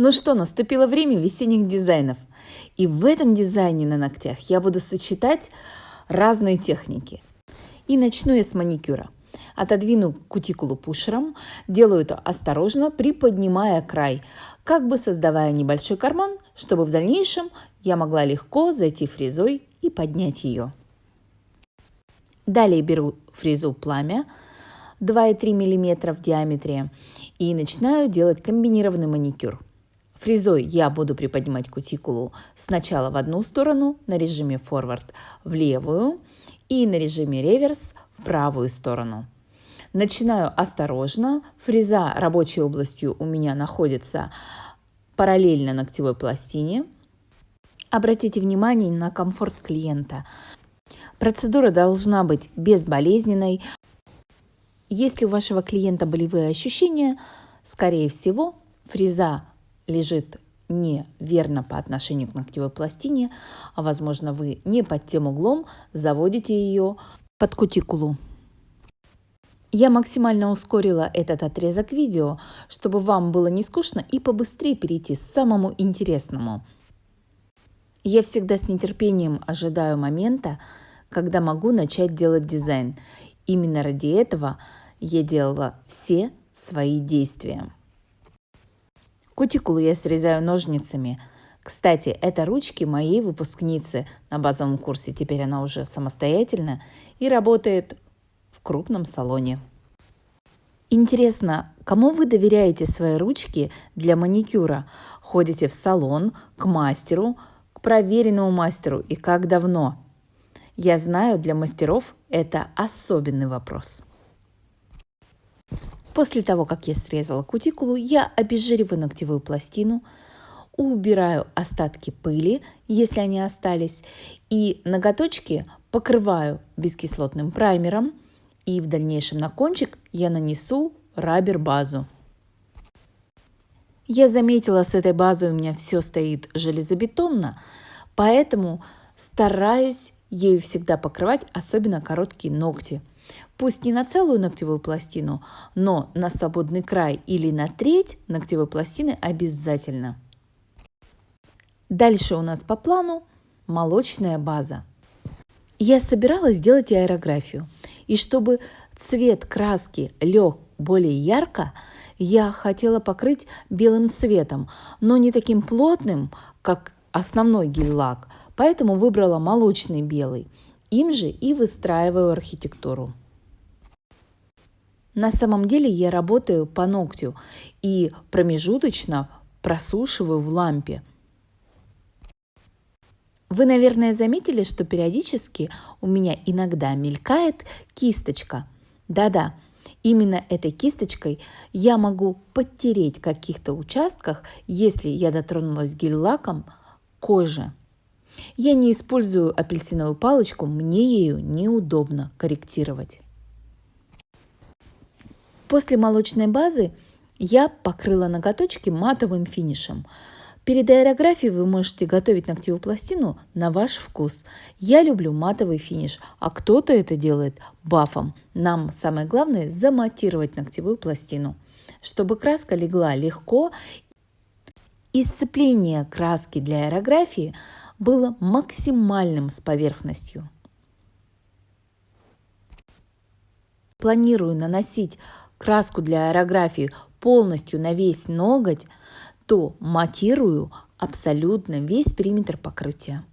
Ну что, наступило время весенних дизайнов. И в этом дизайне на ногтях я буду сочетать разные техники. И начну я с маникюра. Отодвину кутикулу пушером, делаю это осторожно, приподнимая край, как бы создавая небольшой карман, чтобы в дальнейшем я могла легко зайти фрезой и поднять ее. Далее беру фрезу пламя 2,3 мм в диаметре и начинаю делать комбинированный маникюр. Фрезой я буду приподнимать кутикулу сначала в одну сторону на режиме форвард в левую и на режиме реверс в правую сторону. Начинаю осторожно. Фреза рабочей областью у меня находится параллельно ногтевой пластине. Обратите внимание на комфорт клиента. Процедура должна быть безболезненной. Если у вашего клиента болевые ощущения, скорее всего, фреза лежит неверно по отношению к ногтевой пластине, а возможно вы не под тем углом заводите ее под кутикулу. Я максимально ускорила этот отрезок видео, чтобы вам было не скучно и побыстрее перейти к самому интересному. Я всегда с нетерпением ожидаю момента, когда могу начать делать дизайн. Именно ради этого я делала все свои действия. Кутикулу я срезаю ножницами. Кстати, это ручки моей выпускницы на базовом курсе. Теперь она уже самостоятельно и работает в крупном салоне. Интересно, кому вы доверяете свои ручки для маникюра? Ходите в салон, к мастеру, к проверенному мастеру и как давно? Я знаю, для мастеров это особенный вопрос. После того, как я срезала кутикулу, я обезжириваю ногтевую пластину, убираю остатки пыли, если они остались, и ноготочки покрываю бескислотным праймером, и в дальнейшем на кончик я нанесу рабер-базу. Я заметила, с этой базой у меня все стоит железобетонно, поэтому стараюсь ею всегда покрывать, особенно короткие ногти – Пусть не на целую ногтевую пластину, но на свободный край или на треть ногтевой пластины обязательно. Дальше у нас по плану молочная база. Я собиралась сделать аэрографию. И чтобы цвет краски лег более ярко, я хотела покрыть белым цветом, но не таким плотным, как основной гель-лак, поэтому выбрала молочный белый. Им же и выстраиваю архитектуру. На самом деле я работаю по ногтю и промежуточно просушиваю в лампе. Вы, наверное, заметили, что периодически у меня иногда мелькает кисточка. Да-да, именно этой кисточкой я могу подтереть в каких-то участках, если я дотронулась гель-лаком кожи. Я не использую апельсиновую палочку, мне ею неудобно корректировать. После молочной базы я покрыла ноготочки матовым финишем. Перед аэрографией вы можете готовить ногтевую пластину на ваш вкус. Я люблю матовый финиш, а кто-то это делает бафом. Нам самое главное заматировать ногтевую пластину, чтобы краска легла легко и сцепление краски для аэрографии было максимальным с поверхностью. Планирую наносить краску для аэрографии полностью на весь ноготь, то матирую абсолютно весь периметр покрытия.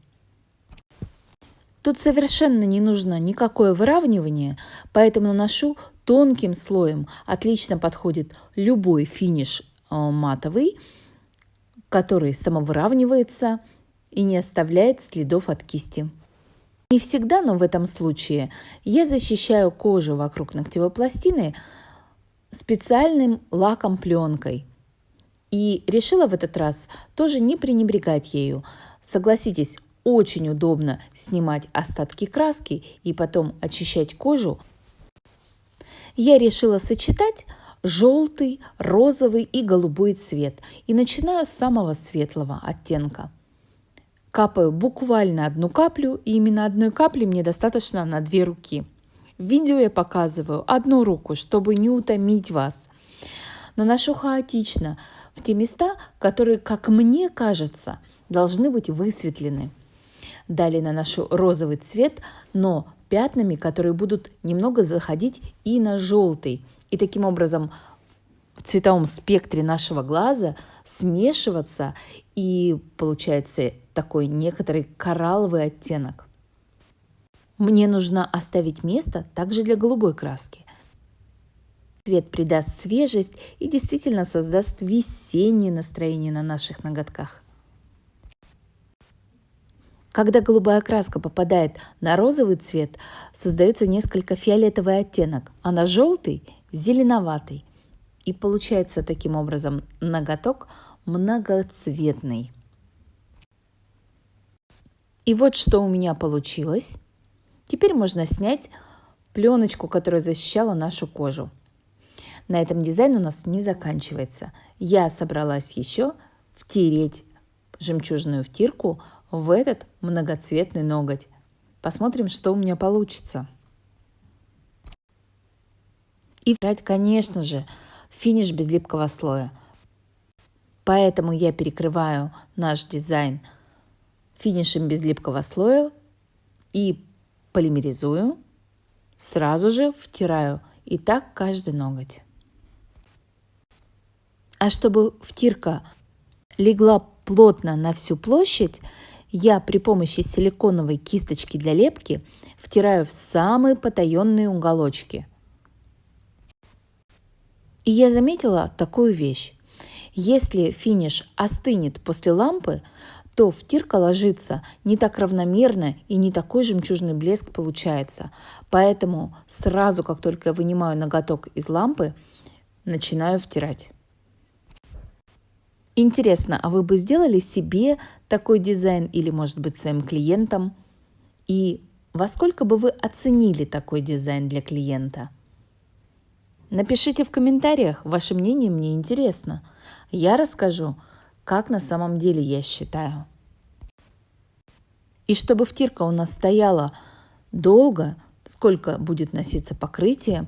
Тут совершенно не нужно никакое выравнивание, поэтому наношу тонким слоем. Отлично подходит любой финиш э, матовый, который самовыравнивается и не оставляет следов от кисти. Не всегда, но в этом случае я защищаю кожу вокруг ногтевой пластины специальным лаком пленкой. И решила в этот раз тоже не пренебрегать ею. Согласитесь, очень удобно снимать остатки краски и потом очищать кожу. Я решила сочетать желтый, розовый и голубой цвет. И начинаю с самого светлого оттенка. Капаю буквально одну каплю, и именно одной капли мне достаточно на две руки. В видео я показываю одну руку, чтобы не утомить вас. Наношу хаотично в те места, которые, как мне кажется, должны быть высветлены. Далее наношу розовый цвет, но пятнами, которые будут немного заходить и на желтый. И таким образом цветовом спектре нашего глаза смешиваться, и получается такой некоторый коралловый оттенок. Мне нужно оставить место также для голубой краски. Цвет придаст свежесть и действительно создаст весеннее настроение на наших ноготках. Когда голубая краска попадает на розовый цвет, создается несколько фиолетовый оттенок, а на желтый – зеленоватый. И получается таким образом ноготок многоцветный. И вот что у меня получилось. Теперь можно снять пленочку, которая защищала нашу кожу. На этом дизайн у нас не заканчивается. Я собралась еще втереть жемчужную втирку в этот многоцветный ноготь. Посмотрим, что у меня получится. И брать, конечно же, финиш без липкого слоя. Поэтому я перекрываю наш дизайн финишем без липкого слоя и полимеризую, сразу же втираю. И так каждый ноготь. А чтобы втирка легла плотно на всю площадь, я при помощи силиконовой кисточки для лепки втираю в самые потаенные уголочки. И я заметила такую вещь. Если финиш остынет после лампы, то втирка ложится не так равномерно и не такой жемчужный блеск получается. Поэтому сразу, как только я вынимаю ноготок из лампы, начинаю втирать. Интересно, а вы бы сделали себе такой дизайн или, может быть, своим клиентам? И во сколько бы вы оценили такой дизайн для клиента? Напишите в комментариях, ваше мнение мне интересно. Я расскажу, как на самом деле я считаю. И чтобы втирка у нас стояла долго, сколько будет носиться покрытие,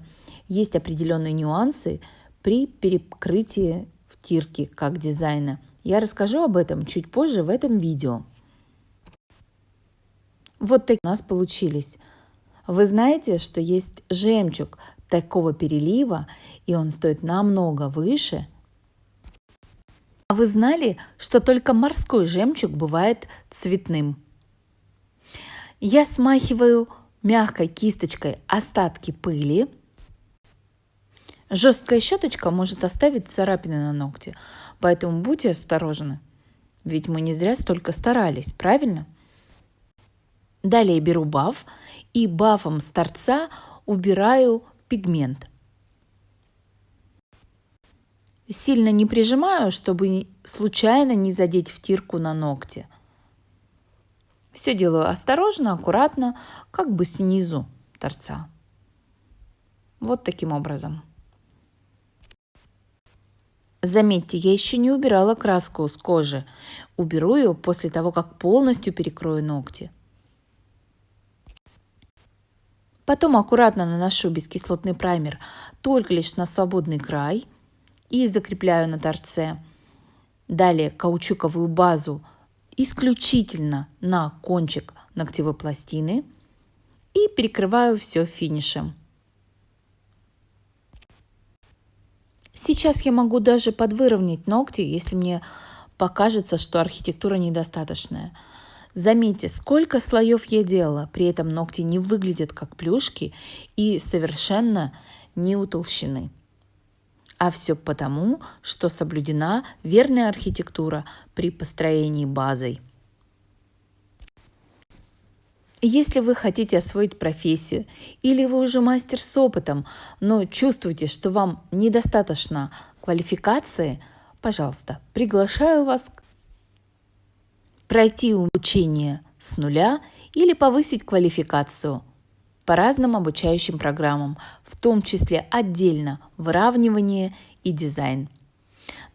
есть определенные нюансы при перекрытии стирки как дизайна. Я расскажу об этом чуть позже в этом видео. Вот такие у нас получились. Вы знаете, что есть жемчуг такого перелива, и он стоит намного выше. А вы знали, что только морской жемчуг бывает цветным? Я смахиваю мягкой кисточкой остатки пыли – Жесткая щеточка может оставить царапины на ногте, поэтому будьте осторожны. Ведь мы не зря столько старались, правильно? Далее беру баф и бафом с торца убираю пигмент. Сильно не прижимаю, чтобы случайно не задеть втирку на ногте. Все делаю осторожно, аккуратно, как бы снизу торца. Вот таким образом. Заметьте, я еще не убирала краску с кожи. Уберу ее после того, как полностью перекрою ногти. Потом аккуратно наношу бескислотный праймер только лишь на свободный край и закрепляю на торце. Далее каучуковую базу исключительно на кончик ногтевой пластины и перекрываю все финишем. Сейчас я могу даже подвыровнять ногти, если мне покажется, что архитектура недостаточная. Заметьте, сколько слоев я делала, при этом ногти не выглядят как плюшки и совершенно не утолщены. А все потому, что соблюдена верная архитектура при построении базой. Если вы хотите освоить профессию или вы уже мастер с опытом, но чувствуете, что вам недостаточно квалификации, пожалуйста, приглашаю вас пройти обучение с нуля или повысить квалификацию по разным обучающим программам, в том числе отдельно выравнивание и дизайн.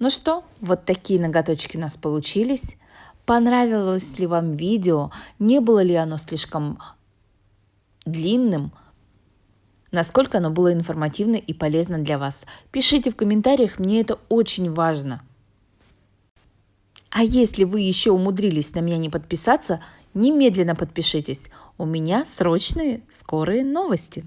Ну что, вот такие ноготочки у нас получились. Понравилось ли вам видео? Не было ли оно слишком длинным? Насколько оно было информативно и полезно для вас? Пишите в комментариях, мне это очень важно. А если вы еще умудрились на меня не подписаться, немедленно подпишитесь. У меня срочные, скорые новости.